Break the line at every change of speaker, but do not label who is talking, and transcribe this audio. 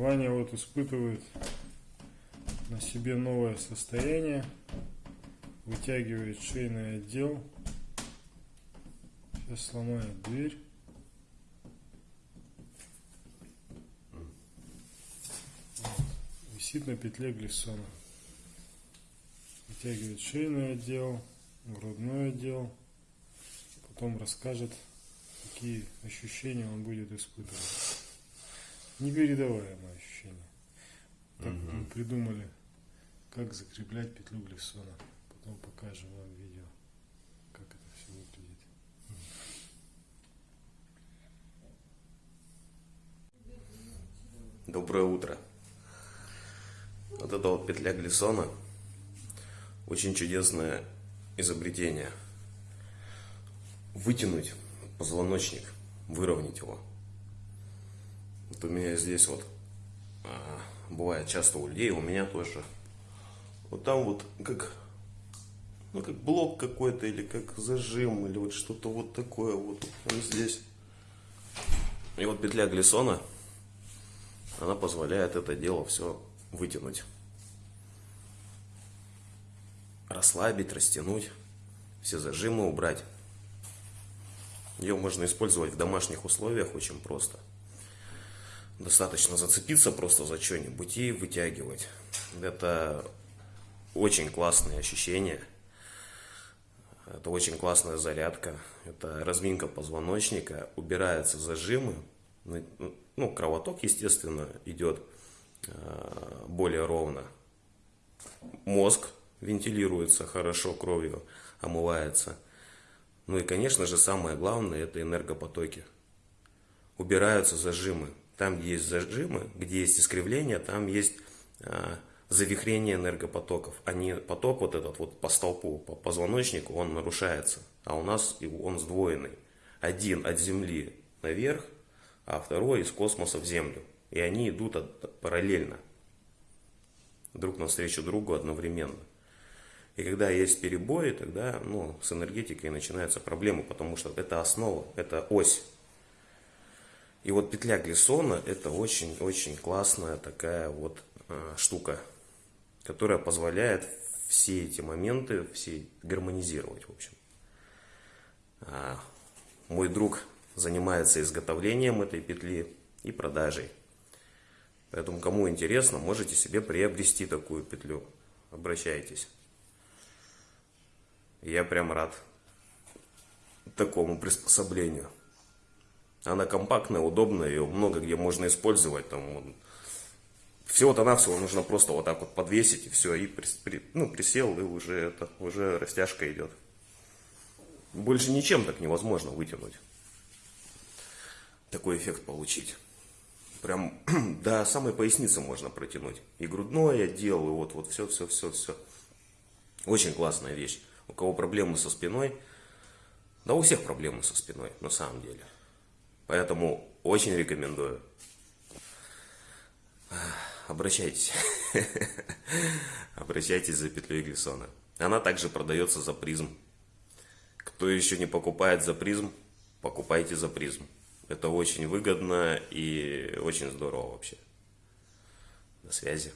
Ваня вот испытывает на себе новое состояние. Вытягивает шейный отдел. Сейчас сломает дверь. Висит на петле глиссона. Вытягивает шейный отдел, грудной отдел. Потом расскажет, какие ощущения он будет испытывать. Непередаваемое ощущение. Так мы придумали, как закреплять петлю глиссона. Потом покажем вам видео, как это все выглядит.
Доброе утро. Вот эта вот петля Глиссона очень чудесное изобретение. Вытянуть позвоночник, выровнять его. Вот у меня здесь вот а, бывает часто у людей, у меня тоже. Вот там вот как ну как блок какой-то или как зажим или вот что-то вот такое вот он здесь. И вот петля Глиссона она позволяет это дело все вытянуть. Расслабить, растянуть, все зажимы убрать. Ее можно использовать в домашних условиях очень просто. Достаточно зацепиться просто за что-нибудь и вытягивать. Это очень классные ощущения. Это очень классная зарядка. Это разминка позвоночника. Убираются зажимы. Ну, ну, кровоток, естественно, идет э, более ровно. Мозг вентилируется хорошо кровью, омывается. Ну и, конечно же, самое главное, это энергопотоки. Убираются зажимы. Там, есть зажимы, где есть искривление, там есть э, завихрение энергопотоков. Они, поток вот этот вот по столпу, по позвоночнику, он нарушается. А у нас он сдвоенный. Один от земли наверх, а второй из космоса в Землю. И они идут от, параллельно, друг навстречу другу одновременно. И когда есть перебои, тогда ну, с энергетикой начинаются проблемы, потому что это основа, это ось. И вот петля Глиссона это очень-очень классная такая вот э, штука, которая позволяет все эти моменты все гармонизировать, в общем. А, мой друг занимается изготовлением этой петли и продажей. Поэтому, кому интересно, можете себе приобрести такую петлю. Обращайтесь. Я прям рад такому приспособлению. Она компактная, удобная, ее много где можно использовать. Там, всего-то навсего нужно просто вот так вот подвесить и все, и при, при, ну, присел, и уже, это, уже растяжка идет. Больше ничем так невозможно вытянуть такой эффект получить. Прям до самой поясницы можно протянуть. И грудное отдел, и вот, вот все, все, все, все. Очень классная вещь. У кого проблемы со спиной, да у всех проблемы со спиной, на самом деле. Поэтому очень рекомендую. Обращайтесь. Обращайтесь за петлей Глиссона. Она также продается за призм. Кто еще не покупает за призм, покупайте за призм. Это очень выгодно и очень здорово вообще. До связи.